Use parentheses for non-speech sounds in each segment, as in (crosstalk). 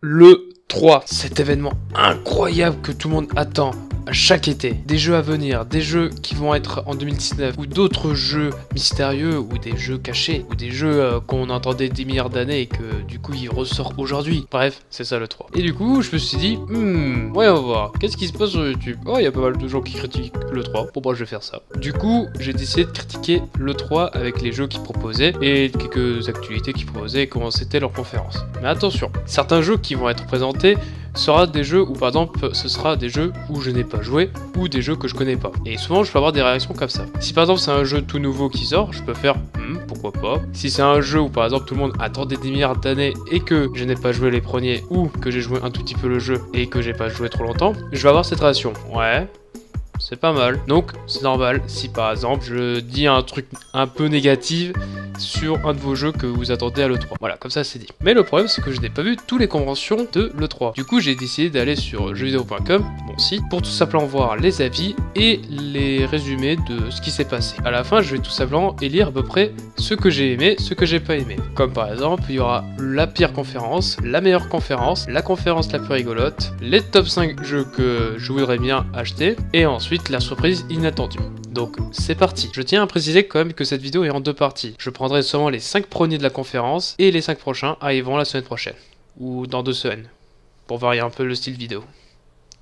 le 3, cet événement incroyable que tout le monde attend chaque été. Des jeux à venir, des jeux qui vont être en 2019, ou d'autres jeux mystérieux, ou des jeux cachés, ou des jeux euh, qu'on entendait des milliards d'années et que du coup ils ressortent aujourd'hui. Bref, c'est ça le 3. Et du coup, je me suis dit, hmm, ouais, on va voir, qu'est-ce qui se passe sur YouTube? Oh, il y a pas mal de gens qui critiquent le 3, bon bah je vais faire ça. Du coup, j'ai décidé de critiquer le 3 avec les jeux qu'ils proposaient, et quelques actualités qu'ils proposaient, et comment c'était leur conférence. Mais attention, certains jeux qui vont être présentés sera des jeux où par exemple ce sera des jeux où je n'ai pas joué ou des jeux que je connais pas. Et souvent je peux avoir des réactions comme ça. Si par exemple c'est un jeu tout nouveau qui sort, je peux faire hmm, pourquoi pas. Si c'est un jeu où par exemple tout le monde attendait des milliards d'années et que je n'ai pas joué les premiers ou que j'ai joué un tout petit peu le jeu et que j'ai pas joué trop longtemps, je vais avoir cette réaction. Ouais, c'est pas mal. Donc, c'est normal si par exemple je dis un truc un peu négatif sur un de vos jeux que vous attendez à l'E3. Voilà, comme ça c'est dit. Mais le problème c'est que je n'ai pas vu toutes les conventions de l'E3. Du coup, j'ai décidé d'aller sur jeuxvideo.com, mon site, pour tout simplement voir les avis et les résumés de ce qui s'est passé. À la fin, je vais tout simplement élire à peu près ce que j'ai aimé, ce que j'ai pas aimé. Comme par exemple, il y aura la pire conférence, la meilleure conférence, la conférence la plus rigolote, les top 5 jeux que je voudrais bien acheter, et ensuite la surprise inattendue. Donc c'est parti. Je tiens à préciser quand même que cette vidéo est en deux parties. Je prendrai seulement les 5 premiers de la conférence et les 5 prochains arriveront la semaine prochaine. Ou dans deux semaines. Pour varier un peu le style vidéo.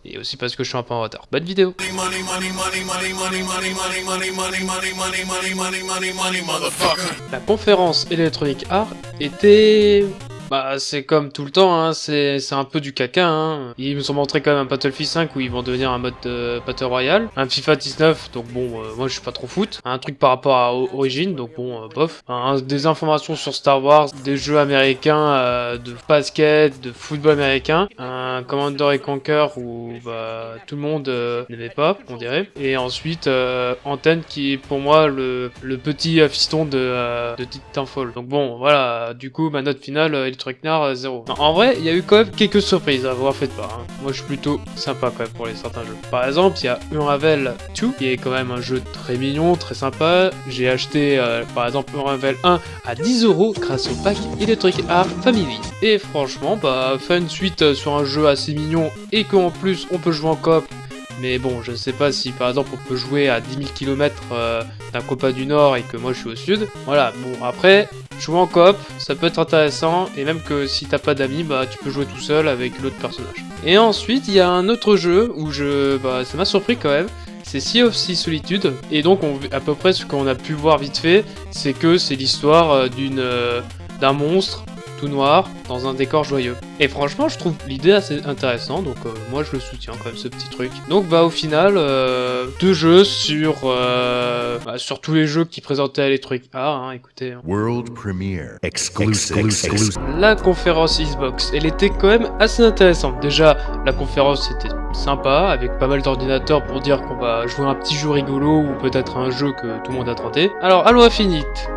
Et aussi parce que je suis un peu en retard. Bonne vidéo La conférence Electronic Art était bah c'est comme tout le temps, hein, c'est un peu du caca. Hein. Ils nous ont montré quand même un Battlefield 5 où ils vont devenir un mode euh, Battle Royale. Un FIFA 19, donc bon, euh, moi je suis pas trop foot. Un truc par rapport à Origin, donc bon, euh, bof. des informations sur Star Wars, des jeux américains euh, de basket, de football américain. Un Commander et Conquer où bah, tout le monde n'aimait pas, on dirait. Et ensuite, Antenne qui est pour moi le, le petit fiston de, de Titanfall. Donc bon, voilà, du coup ma note finale Trucknar 0. Euh, en vrai, il y a eu quand même quelques surprises, à vous en faites pas. Hein. Moi, je suis plutôt sympa quand même pour les certains jeux. Par exemple, il y a Unravel 2, qui est quand même un jeu très mignon, très sympa. J'ai acheté, euh, par exemple, Unravel 1 à 10 euros grâce au pack Electric Art Family. Et franchement, bah, faire une suite euh, sur un jeu assez mignon et qu'en plus on peut jouer en coop mais bon, je ne sais pas si par exemple on peut jouer à 10 000 km d'un copain du Nord et que moi je suis au Sud. Voilà, bon après, jouer en coop, ça peut être intéressant, et même que si t'as pas d'amis, bah tu peux jouer tout seul avec l'autre personnage. Et ensuite, il y a un autre jeu où je... bah ça m'a surpris quand même, c'est Sea of Sea Solitude, et donc on, à peu près ce qu'on a pu voir vite fait, c'est que c'est l'histoire euh, d'une... Euh, d'un monstre tout noir, dans un décor joyeux. Et franchement, je trouve l'idée assez intéressante, donc euh, moi je le soutiens quand même ce petit truc. Donc bah au final, euh, deux jeux sur euh, bah, sur tous les jeux qui présentaient Electric Ah, hein, écoutez. Hein. World Premiere, exclusive. La conférence Xbox, elle était quand même assez intéressante. Déjà, la conférence était sympa, avec pas mal d'ordinateurs pour dire qu'on va jouer un petit jeu rigolo ou peut-être un jeu que tout le monde a tenté. Alors, Halo Infinite,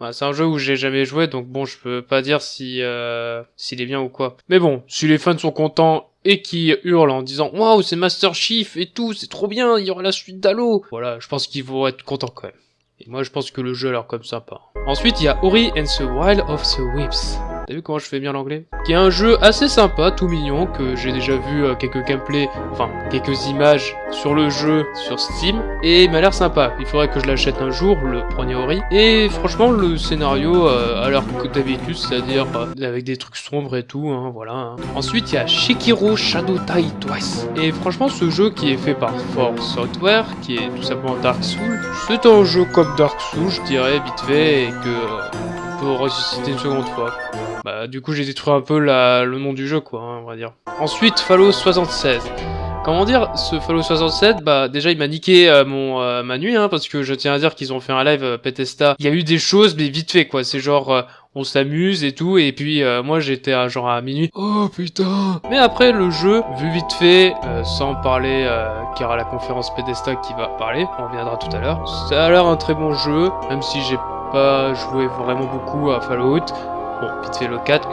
bah, c'est un jeu où j'ai jamais joué, donc bon, je peux pas dire si euh, s'il est bien ou quoi. Mais bon, si les fans sont contents et qui hurlent en disant waouh c'est Master Chief et tout, c'est trop bien, il y aura la suite d'Halo. Voilà, je pense qu'ils vont être contents quand même. Et moi je pense que le jeu a l'air comme sympa. Ensuite il y a Ori and the Wild of the Whips. T'as vu comment je fais bien l'anglais Qui est un jeu assez sympa, tout mignon, que j'ai déjà vu euh, quelques gameplays, enfin quelques images sur le jeu sur Steam, et il m'a l'air sympa. Il faudrait que je l'achète un jour, le premier Ori. Et franchement, le scénario euh, a l'air que d'habitude, c'est-à-dire euh, avec des trucs sombres et tout, hein, voilà. Hein. Ensuite, il y a Shikiro Shadow Die Twice. Et franchement, ce jeu qui est fait par Force Software, qui est tout simplement Dark Souls, c'est un jeu comme Dark Souls, je dirais, vite fait, et que ressusciter une seconde fois. Bah du coup j'ai détruit un peu la, le nom du jeu quoi, hein, on va dire. Ensuite Fallout 76. Comment dire, ce Fallout 67, bah déjà il m'a niqué euh, mon euh, ma nuit, hein, parce que je tiens à dire qu'ils ont fait un live euh. Il y a eu des choses, mais vite fait quoi. C'est genre euh, on s'amuse et tout, et puis moi j'étais à genre à minuit. Oh putain Mais après le jeu, vu vite fait, sans parler y aura la conférence Bethesda qui va parler, on reviendra tout à l'heure. Ça a l'air un très bon jeu, même si j'ai pas joué vraiment beaucoup à Fallout. Bon, vite fait le 4,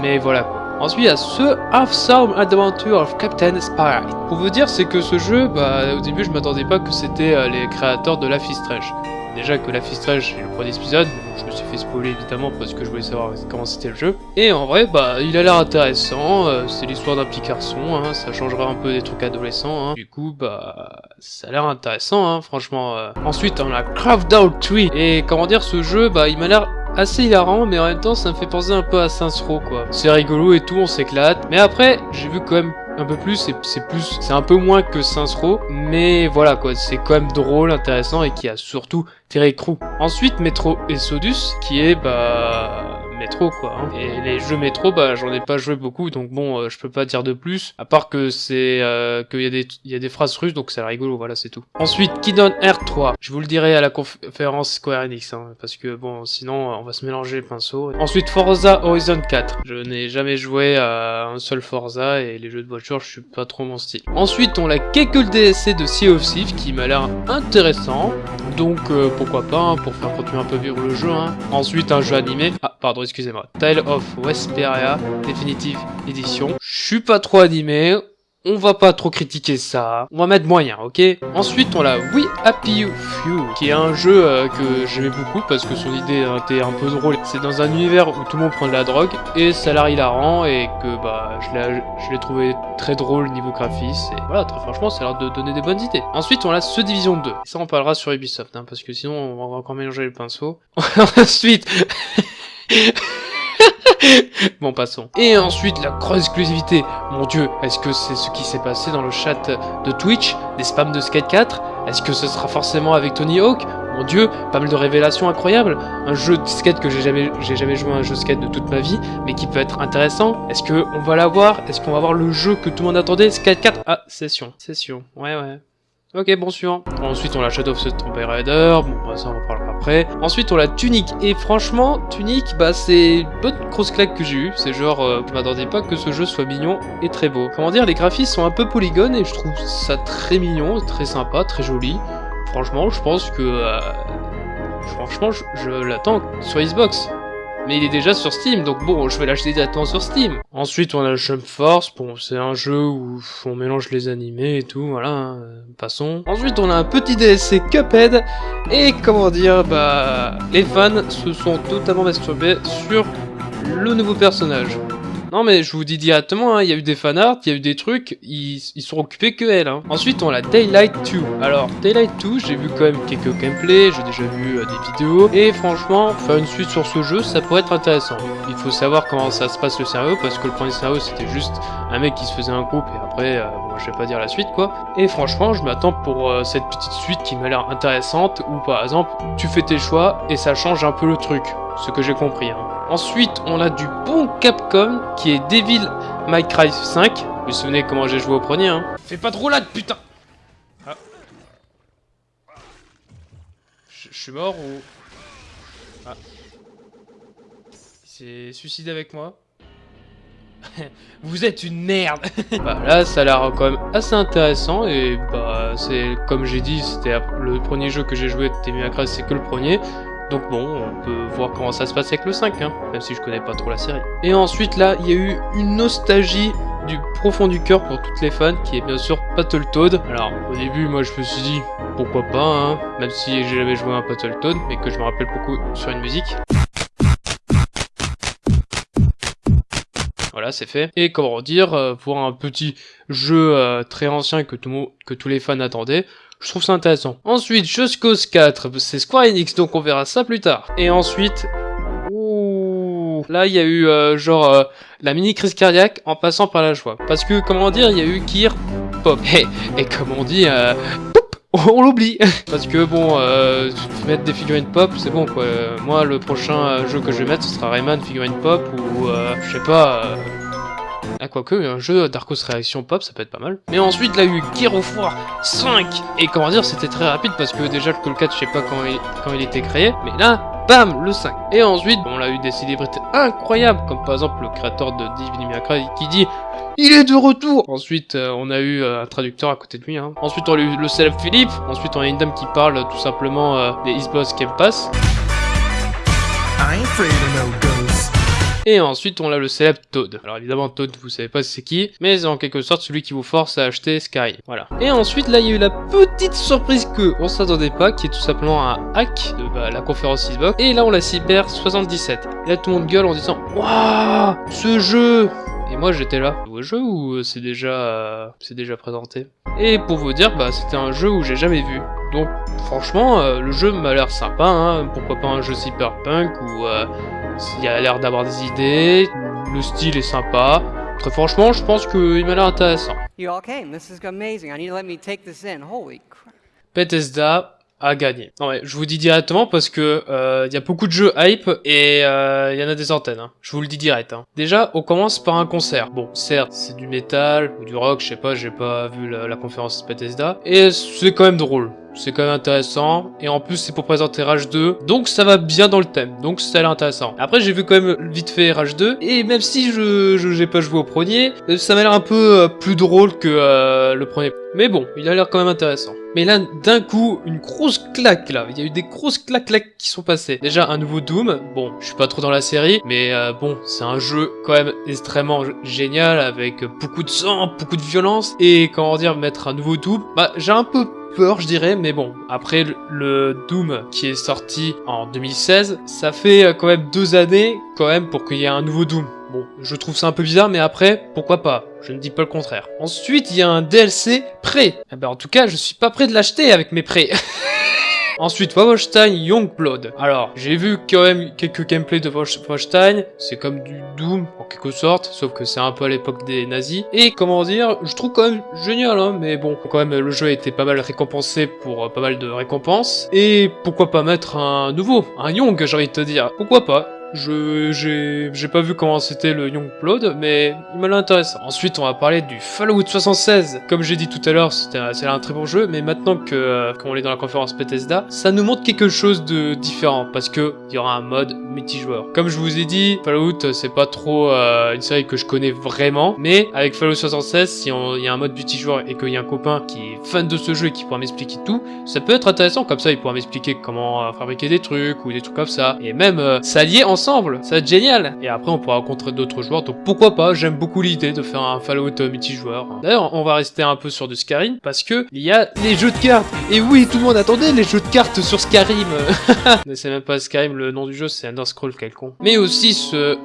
mais voilà quoi. Ensuite, il y a ce Half-Some Adventure of Captain Spy. Pour vous dire, c'est que ce jeu, bah, au début, je m'attendais pas que c'était euh, les créateurs de is Strange. déjà que la fistrage est le premier épisode, je me suis fait spoiler évidemment parce que je voulais savoir comment c'était le jeu. Et en vrai, bah, il a l'air intéressant, euh, c'est l'histoire d'un petit garçon, hein, ça changera un peu des trucs adolescents, hein. du coup, bah, ça a l'air intéressant, hein, franchement. euh. Ensuite, on a Craft Out Tree, et comment dire, ce jeu, bah, il m'a l'air assez hilarant, mais en même temps, ça me fait penser un peu à Saints Row, quoi. C'est rigolo et tout, on s'éclate, mais après, j'ai vu quand même un peu plus, et c'est plus, c'est un peu moins que Saints Row, mais voilà quoi, c'est quand même drôle, intéressant et qui a surtout Terry Crew. Ensuite, Metro Exodus, qui est bah métro quoi. hein. Et les jeux métro, bah j'en ai pas joué beaucoup, donc bon, euh, je peux pas dire de plus, à part que c'est euh, qu'il y a des phrases russes, donc c'est rigolo, voilà, c'est tout. Ensuite, Kingdom Hearts 3, je vous le dirai à la conférence Square Enix, hein, parce que bon, sinon on va se mélanger les pinceaux. Ensuite, Forza Horizon 4, je n'ai jamais joué à un seul Forza et les jeux de voiture, je suis pas trop mon style. Ensuite, on a quelques DSC de Sea of Thieves qui m'a l'air intéressant, donc euh, pourquoi pas, hein, pour faire continuer un peu vivre le jeu. Ensuite, un jeu animé. Ah, pardon, excusez-moi. Tale of Westperia Definitive Edition. Je suis pas trop animé. On va pas trop critiquer ça. On va mettre moyen, ok? Ensuite, on a We Happy Few, qui est un jeu euh, que j'aimais beaucoup parce que son idée était un peu drôle. C'est dans un univers où tout le monde prend de la drogue et ça a l'air hilarant et que bah je l'ai trouvé très drôle niveau graphisme et voilà, très franchement, ça a l'air de donner des bonnes idées. Ensuite, on a The Division 2. Ça, on parlera sur Ubisoft, hein, parce que sinon, on va encore mélanger les pinceaux. (laughs) Ensuite... (laughs) (laughs) bon, passons. Et ensuite, la grosse exclusivité. Mon dieu, est-ce que c'est ce qui s'est passé dans le chat de Twitch Des spams de Skate 4 Est-ce que ce sera forcément avec Tony Hawk? Mon dieu, pas mal de révélations incroyables. Un jeu de skate que j'ai jamais, jamais joué à un jeu de skate de toute ma vie, mais qui peut être intéressant. Est-ce que on va l'avoir? Est-ce qu'on va avoir le jeu que tout le monde attendait? Skate 4 Ah, session. Session. Ouais, ouais. Ok, bon, suivant. Ensuite, on a Shadow of the Tomb Raider. Bon, bah, ça, on en parlera Ensuite, on a Tunic. Et franchement, Tunic, bah, c'est une bonne grosse claque que j'ai eue. C'est genre, euh, je m'attendais pas que ce jeu soit mignon et très beau. Comment dire, les graphismes sont un peu polygones et je trouve ça très mignon, très sympa, très joli. Franchement, je pense que... euh, franchement, je, je l'attends sur Xbox. Mais il est déjà sur Steam, donc bon, je vais l'acheter directement sur Steam. Ensuite, on a Jump Force, bon, c'est un jeu où on mélange les animés et tout, voilà, euh, passons. Ensuite, on a un petit DLC Cuphead, et comment dire, bah, les fans se sont totalement masturbés sur le nouveau personnage. Non mais je vous dis directement, hein, il y a eu des fanarts, il y a eu des trucs, ils, ils sont occupés que elle. Hein. Ensuite on a Daylight 2. Alors Daylight 2, j'ai vu quand même quelques gameplays, j'ai déjà vu euh, des vidéos, et franchement, faire une suite sur ce jeu, ça pourrait être intéressant. Il faut savoir comment ça se passe le scénario, parce que le premier scénario c'était juste un mec qui se faisait un groupe, et après, euh, bon, je vais pas dire la suite quoi. Et franchement, je m'attends pour euh, cette petite suite qui m'a l'air intéressante, où par exemple, tu fais tes choix, et ça change un peu le truc, ce que j'ai compris. Hein. Ensuite, on a du bon Capcom qui est Devil May Cry 5. Vous vous souvenez comment j'ai joué au premier, hein? Fais pas de roulade, putain Ah. Je suis mort ou... Ah. Il s'est suicidé avec moi (laughs) Vous êtes une merde (laughs) Bah là, ça a l'air quand même assez intéressant et bah c'est comme j'ai dit, c'était le premier jeu que j'ai joué de Devil May Cry, c'est que le premier. Donc bon, on peut voir comment ça se passe avec le 5, hein, même si je connais pas trop la série. Et ensuite là, il y a eu une nostalgie du profond du cœur pour toutes les fans, qui est bien sûr Battletoad. Alors au début, moi je me suis dit, pourquoi pas, hein, même si j'ai jamais joué à un Battletoad, mais que je me rappelle beaucoup sur une musique. Voilà, c'est fait. Et comment dire, euh, pour un petit jeu euh, très ancien que, tout, que tous les fans attendaient, je trouve ça intéressant. Ensuite, Just Cause 4, c'est Square Enix, donc on verra ça plus tard. Et ensuite... Là, il y a eu euh, genre euh, la mini crise cardiaque en passant par la joie. Parce que, comment dire, il y a eu Gear Pop. (laughs) Et, et comme on dit... Euh, on l'oublie (laughs) Parce que bon, euh, mettre des figurines pop, c'est bon quoi. Euh, Moi, le prochain euh, jeu que je vais mettre, ce sera Rayman figurine pop ou euh, je sais pas. Ah, quoique, un jeu Darkos Réaction Pop, ça peut être pas mal. Mais ensuite, là, il y a eu Gear of War 5 Et comment dire, c'était très rapide parce que déjà, le Call 4, je sais pas quand il, quand il était créé. Mais là, bam, le 5. Et ensuite, on a eu des célébrités incroyables, comme par exemple le créateur de May Cry qui dit il est de retour Ensuite, euh, on a eu euh, un traducteur à côté de lui. Hein. Ensuite, on a eu le célèbre Philippe. Ensuite, on a une dame qui parle tout simplement euh, des Xbox Game Pass. I Et ensuite, on a le célèbre Toad. Alors évidemment, Toad, vous savez pas c'est qui, mais c'est en quelque sorte celui qui vous force à acheter Sky. Voilà. Et ensuite, là, il y a eu la petite surprise que on s'attendait pas, qui est tout simplement un hack de bah, la conférence Xbox. Et là, on la Cyber 77. Et là, tout le monde gueule en disant Waouh, ce jeu et moi j'étais là. Nouveau jeu ou euh, c'est déjà euh, c'est déjà présenté Et pour vous dire, bah c'était un jeu où j'ai jamais vu. Donc franchement, euh, le jeu m'a l'air sympa. Hein. Pourquoi pas un jeu cyberpunk où il a l'air d'avoir des idées, le style est sympa. Très franchement, je pense qu'il m'a l'air intéressant. Bethesda, à gagner. Non mais je vous dis directement parce que euh, il y a beaucoup de jeux hype et euh, il y en a des antennes. Hein. Je vous le dis direct. Hein. Déjà, on commence par un concert. Bon, certes, c'est du métal ou du rock, je sais pas, j'ai pas vu la, la conférence Bethesda et c'est quand même drôle c'est quand même intéressant. Et en plus, c'est pour présenter Rage 2. Donc ça va bien dans le thème. Donc ça a l'air intéressant. Après, j'ai vu quand même vite fait Rage 2. Et même si je j'ai pas joué au premier, euh, ça m'a l'air un peu euh, plus drôle que euh, le premier. Mais bon, il a l'air quand même intéressant. Mais là, d'un coup, une grosse claque là. Il y a eu des grosses claques là qui sont passées. Déjà, un nouveau Doom. Bon, je suis pas trop dans la série, mais bon, c'est un jeu quand même extrêmement génial avec beaucoup de sang, beaucoup de violence. Et comment dire, mettre un nouveau Doom, bah j'ai un peu peur, je dirais, mais bon, après le Doom qui est sorti en 2016, ça fait euh, quand même deux années quand même pour qu'il y ait un nouveau Doom. Bon, je trouve ça un peu bizarre, mais après, pourquoi pas? Je ne dis pas le contraire. Ensuite, il y a un DLC prêt. Eh ben, en tout cas, je suis pas prêt de l'acheter avec mes prêts. (laughs) Ensuite, Wolfenstein Youngblood. Alors, j'ai vu quand même quelques gameplays de Wolfenstein. C'est comme du Doom, en quelque sorte, sauf que c'est un peu à l'époque des nazis. Et comment dire, je trouve quand même génial, hein, mais bon, quand même, le jeu a été pas mal récompensé pour euh, pas mal de récompenses. Et pourquoi pas mettre un nouveau, un Young, j'ai envie de te dire. Pourquoi pas? Je j'ai pas vu comment c'était le Young Youngblood, mais il m'a l'air. Ensuite, on va parler du Fallout 76. Comme j'ai dit tout à l'heure, c'était un très bon jeu, mais maintenant que euh, qu'on est dans la conférence Bethesda, ça nous montre quelque chose de différent parce que il y aura un mode multijoueur. Comme je vous ai dit, Fallout c'est pas trop euh, une série que je connais vraiment, mais avec Fallout 76, si il y a un mode multijoueur et qu'il y a un copain qui est fan de ce jeu et qui pourra m'expliquer tout, ça peut être intéressant. Comme ça, il pourra m'expliquer comment euh, fabriquer des trucs ou des trucs comme ça, et même s'allier ensemble ça va être génial Et après on pourra rencontrer d'autres joueurs, donc pourquoi pas, j'aime beaucoup l'idée de faire un Fallout multijoueur. D'ailleurs, on va rester un peu sur du Skyrim, parce que il y a les jeux de cartes Et oui, tout le monde attendait les jeux de cartes sur Skyrim (laughs) Ne c'est même pas Skyrim, le nom du jeu c'est Underscroll quelconque. Mais aussi ce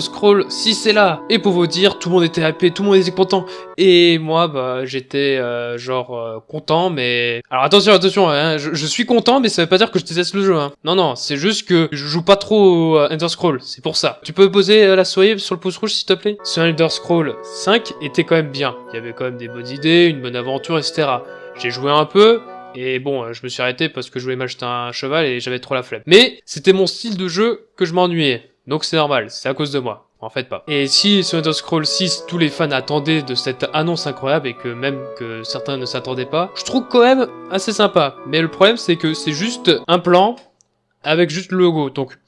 Scroll, si c'est là Et pour vous dire, tout le monde était happé, tout le monde était content, et moi, bah, j'étais euh, genre euh, content, mais... Alors attention, attention, hein, je, suis content, mais ça veut pas dire que je déteste le jeu. Hein. Non, non, c'est juste que je joue pas trop Scroll, c'est pour ça. Tu peux poser euh, la souris sur le pouce rouge s'il te plaît? Ce Elder Scroll 5 était quand même bien. Il y avait quand même des bonnes idées, une bonne aventure, etc. J'ai joué un peu, et bon, euh, je me suis arrêté parce que je voulais m'acheter un cheval et j'avais trop la flemme. Mais c'était mon style de jeu que je m'ennuyais. Donc c'est normal, c'est à cause de moi. En fait pas. Et si sur Elder Scroll 6, tous les fans attendaient de cette annonce incroyable et que même que certains ne s'attendaient pas, je trouve quand même assez sympa. Mais le problème c'est que c'est juste un plan avec juste le logo. Donc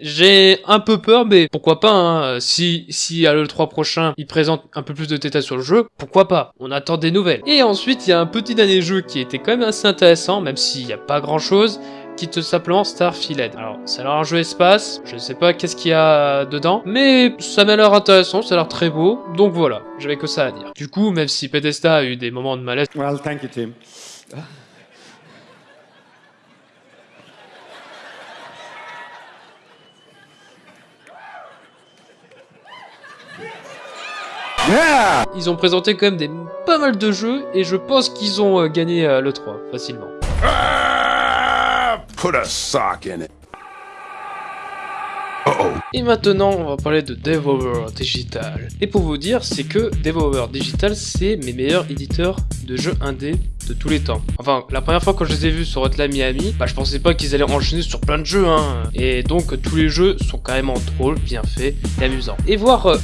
j'ai un peu peur, mais pourquoi pas, hein. si, si à l'E3 prochain, il présente un peu plus de détails sur le jeu, pourquoi pas On attend des nouvelles. Et ensuite, il y a un petit dernier jeu qui était quand même assez intéressant, même s'il n'y a pas grand chose, qui te simplement Starfield. Alors, ça a l'air un jeu espace, je ne sais pas qu'est-ce qu'il y a dedans, mais ça m'a l'air intéressant, ça a l'air très beau, donc voilà, j'avais que ça à dire. Du coup, même si Pedesta a eu des moments de malaise... Well, thank you, Tim. Ils ont présenté quand même des pas mal de jeux et je pense qu'ils ont euh, gagné euh, le 3 facilement. Ah, put a sock in it. Et maintenant, on va parler de Devolver Digital. Et pour vous dire, c'est que Devolver Digital, c'est mes meilleurs éditeurs de jeux indés de tous les temps. Enfin, la première fois quand je les ai vus sur Hotline Miami, bah je pensais pas qu'ils allaient enchaîner sur plein de jeux, hein. Et donc tous les jeux sont carrément drôles, bien faits et amusants. Et voir euh,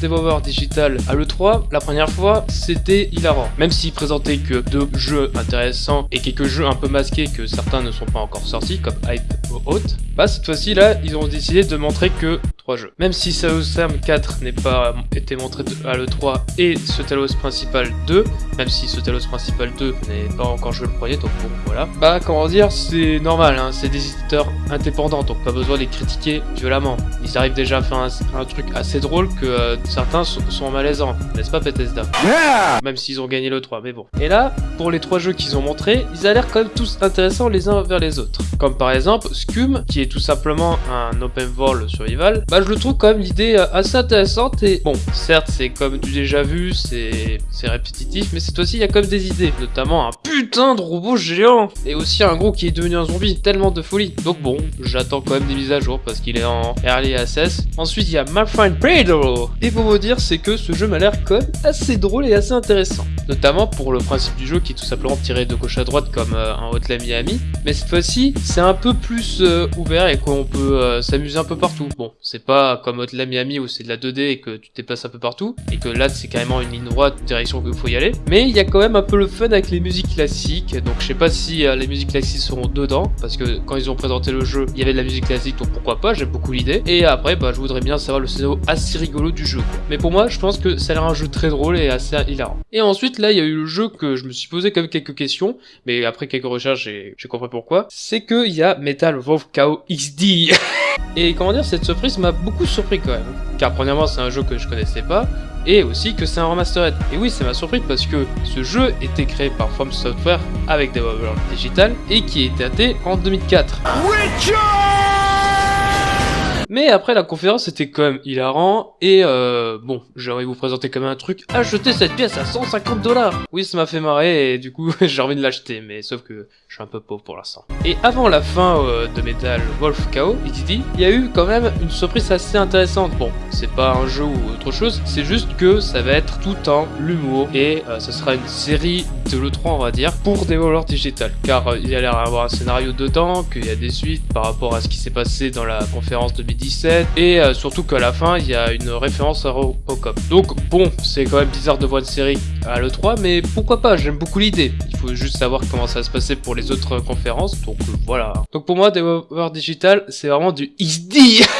Digital à l'E3, la première fois, c'était hilarant. Même s'ils présentaient que deux jeux intéressants et quelques jeux un peu masqués que certains ne sont pas encore sortis, comme Hype ou Haute, bah cette fois-ci là, ils ont décidé de montrer que trois jeux. Même si Talos 4 n'est pas été montré à l'E3 et ce Talos Principal 2, même si ce Talos Principal 2 n'est pas encore joué le premier, donc bon, voilà. Bah, comment dire, c'est normal, hein, c'est des éditeurs indépendants, donc pas besoin de les critiquer violemment. Ils arrivent déjà à faire un, truc assez drôle que euh, certains sont, malaisants, n'est-ce pas Bethesda? Même s'ils ont gagné le 3, mais bon. Et là, pour les trois jeux qu'ils ont montrés, ils ont l'air quand même tous intéressants les uns vers les autres. Comme par exemple, Scum, qui est tout simplement un open world survival, bah je le trouve quand même l'idée euh, assez intéressante et bon, certes c'est comme du déjà vu, c'est répétitif, mais cette fois-ci il y a quand même des idées, notamment un putain de robot géant et aussi un gros qui est devenu un zombie, tellement de folie. Donc bon, j'attends quand même des mises à jour parce qu'il est en early access. Ensuite il y a Malfine Predator et pour vous dire c'est que ce jeu m'a l'air quand même assez drôle et assez intéressant, notamment pour le principe du jeu qui est tout simplement tiré de gauche à droite comme euh, un Hotline Miami, mais cette fois-ci c'est un peu plus euh, ouvert et qu'on peut euh, s'amuser un peu partout. Bon, c'est pas comme Hotline Miami où c'est de la 2D et que tu te déplaces un peu partout, et que là c'est carrément une ligne droite, direction qu'il faut y aller. Mais il y a quand même un peu le fun avec les musiques classiques, donc je sais pas si euh, les musiques classiques seront dedans, parce que quand ils ont présenté le jeu, il y avait de la musique classique, donc pourquoi pas, j'aime beaucoup l'idée. Et après, bah, je voudrais bien savoir le scénario assez rigolo du jeu. Mais pour moi, je pense que ça a l'air un jeu très drôle et assez hilarant. Et ensuite, là, il y a eu le jeu que je me suis posé quand même quelques questions, mais après quelques recherches, j'ai compris pourquoi. C'est qu'il y a Metal Wolf KO XD. (laughs) et comment dire, cette surprise m'a beaucoup surpris quand même. Car premièrement, c'est un jeu que je connaissais pas, et aussi que c'est un remastered. Et oui, ça m'a surpris parce que ce jeu était créé par From Software avec Devolver Digital et qui été daté en 2004. Mais après la conférence c'était quand même hilarant et euh, bon j'ai envie de vous présenter quand même un truc acheter cette pièce à 150 dollars Oui ça m'a fait marrer et du coup (laughs) j'ai envie de l'acheter mais sauf que je suis un peu pauvre pour l'instant. Et avant la fin euh, de Metal Wolf KO, il y a eu quand même une surprise assez intéressante. Bon c'est pas un jeu ou autre chose c'est juste que ça va être tout en l'humour et euh, ce sera une série de l'E3 on va dire pour Devolver Digital car euh, il y a l'air d'avoir un scénario dedans, qu'il y a des suites par rapport à ce qui s'est passé dans la conférence de 17 et euh, surtout qu'à la fin il y a une référence à Robocop. Donc bon, c'est quand même bizarre de voir une série à l'E3 mais pourquoi pas, j'aime beaucoup l'idée. Il faut juste savoir comment ça va se passer pour les autres conférences, donc euh, voilà. Donc pour moi, Devolver Digital, c'est vraiment du XD (laughs)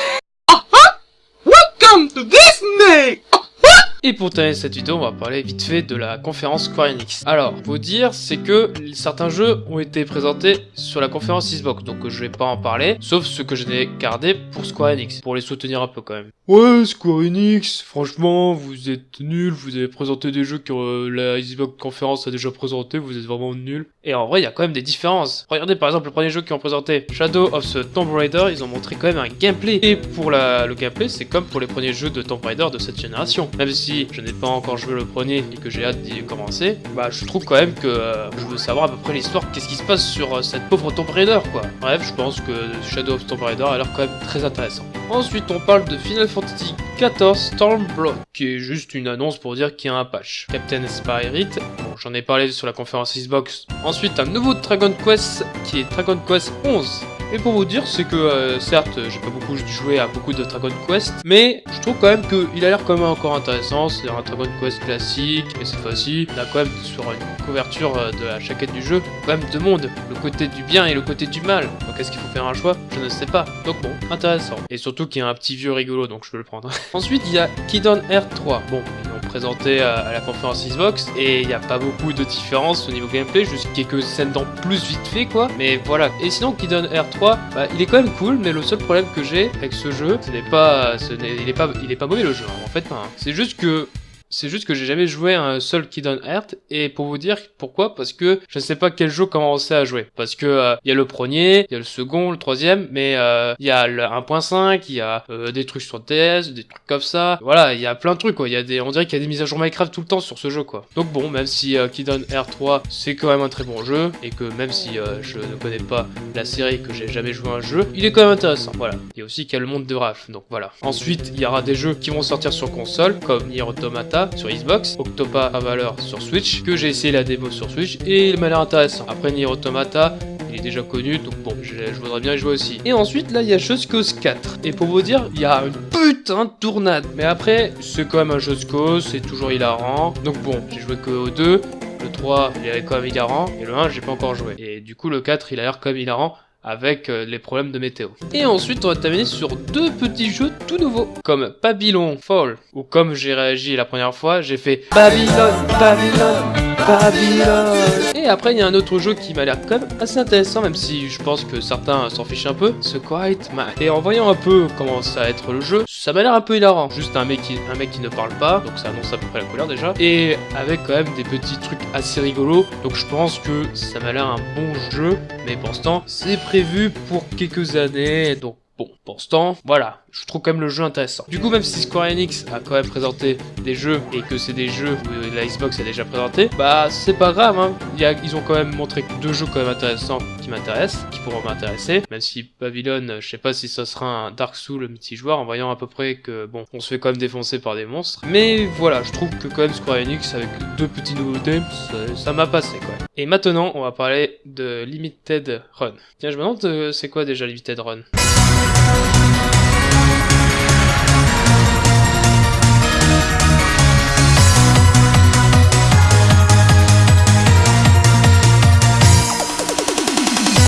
et pour terminer cette vidéo, on va parler vite fait de la conférence Square Enix. Alors, faut dire, c'est que certains jeux ont été présentés sur la conférence Xbox, donc je vais pas en parler, sauf ceux que je n'ai gardés pour Square Enix, pour les soutenir un peu quand même. Ouais, Square Enix, franchement, vous êtes nuls, vous avez présenté des jeux que euh, la Xbox conférence a déjà présenté, vous êtes vraiment nuls. Et en vrai, il y a quand même des différences. Regardez par exemple le premier jeu qu'ils ont présenté, Shadow of the Tomb Raider, ils ont montré quand même un gameplay. Et pour la, le gameplay, c'est comme pour les premiers jeux de Tomb Raider de cette génération. Même si je n'ai pas encore joué le premier et que j'ai hâte d'y commencer, bah je trouve quand même que euh, je veux savoir à peu près l'histoire, qu'est-ce qui se passe sur euh, cette pauvre Tomb Raider quoi. Bref, je pense que Shadow of Tomb Raider a l'air quand même très intéressant. Ensuite, on parle de Final Fantasy XIV Stormblood, qui est juste une annonce pour dire qu'il y a un patch. Captain Spirit, bon, j'en ai parlé sur la conférence Xbox. Ensuite, un nouveau Dragon Quest, qui est Dragon Quest 11. Et pour vous dire, c'est que euh, certes, j'ai pas beaucoup joué à beaucoup de Dragon Quest, mais je trouve quand même qu'il a l'air quand même encore intéressant. C'est un Dragon Quest classique, mais cette fois-ci, il a quand même sur une couverture euh, de la chaquette du jeu, quand même deux mondes, le côté du bien et le côté du mal. Donc est-ce qu'il faut faire un choix? Je ne sais pas. Donc bon, intéressant. Et surtout qu'il y a un petit vieux rigolo, donc je peux le prendre. (laughs) Ensuite, il y a Kidon R3. Bon, présenté à, la conférence Xbox et il n'y a pas beaucoup de différence au niveau gameplay, juste quelques scènes dans plus vite fait quoi. Mais voilà. Et sinon Kidon R3, bah, il est quand même cool, mais le seul problème que j'ai avec ce jeu, ce n'est pas, il est pas, il est pas mauvais le jeu. En fait. C'est juste que c'est juste que j'ai jamais joué à un seul Kingdom Hearts et pour vous dire pourquoi parce que je ne sais pas quel jeu commencer à jouer parce que euh, il y a le premier, il y a le second, le troisième mais euh, il y a le 1.5, il y a euh, des trucs sur DS, des trucs comme ça. Voilà, il y a plein de trucs quoi, il y a des on dirait qu'il y a des mises à jour Minecraft tout le temps sur ce jeu quoi. Donc bon, même si Kingdom Hearts 3 c'est quand même un très bon jeu et que même si je ne connais pas la série que j'ai jamais joué à un jeu, il est quand même intéressant. Voilà. Il y a aussi qu'il y a le monde de Ralph. Donc voilà. Ensuite, il y aura des jeux qui vont sortir sur console comme Nier Automata sur Xbox, Octopa valeur sur Switch, que j'ai essayé la démo sur Switch et il m'a l'air intéressant. Après Nier Automata, il est déjà connu, donc bon, je, voudrais bien y jouer aussi. Et ensuite, là, il y a Just Cause 4. Et pour vous dire, il y a une putain de tournade. Mais après, c'est quand même un Just Cause, c'est toujours hilarant. Donc bon, j'ai joué que au 2. Le 3, il est quand même hilarant. Et le 1, j'ai pas encore joué. Et du coup, le 4, il a l'air même hilarant avec euh, les problèmes de météo. Et ensuite, on va terminer sur deux petits jeux tout nouveaux, comme Babylon Fall, ou comme j'ai réagi la première fois, j'ai fait Babylon, Babylon, Et après, il y a un autre jeu qui m'a l'air quand même assez intéressant, même si je pense que certains s'en fichent un peu, The Quiet. Et en voyant un peu comment ça va être le jeu, ça m'a l'air un peu hilarant. Juste un mec, qui, un mec qui ne parle pas, donc ça annonce à peu près la couleur déjà, et avec quand même des petits trucs assez rigolos, donc je pense que ça m'a l'air un bon jeu, mais pour l'instant, c'est prévu pour quelques années, donc Bon, pour ce temps, voilà, je trouve quand même le jeu intéressant. Du coup, même si Square Enix a quand même présenté des jeux et que c'est des jeux où la Xbox a déjà présenté, bah c'est pas grave, hein. ils ont quand même montré deux jeux quand même intéressants qui m'intéressent, qui pourront m'intéresser, même si Babylon, je sais pas si ça sera un Dark Souls multijoueur en voyant à peu près que, bon, on se fait quand même défoncer par des monstres. Mais voilà, je trouve que quand même Square Enix, avec deux petits nouveautés, ça m'a passé quoi. Et maintenant, on va parler de Limited Run. Tiens, je me demande, euh, c'est quoi déjà Limited Run?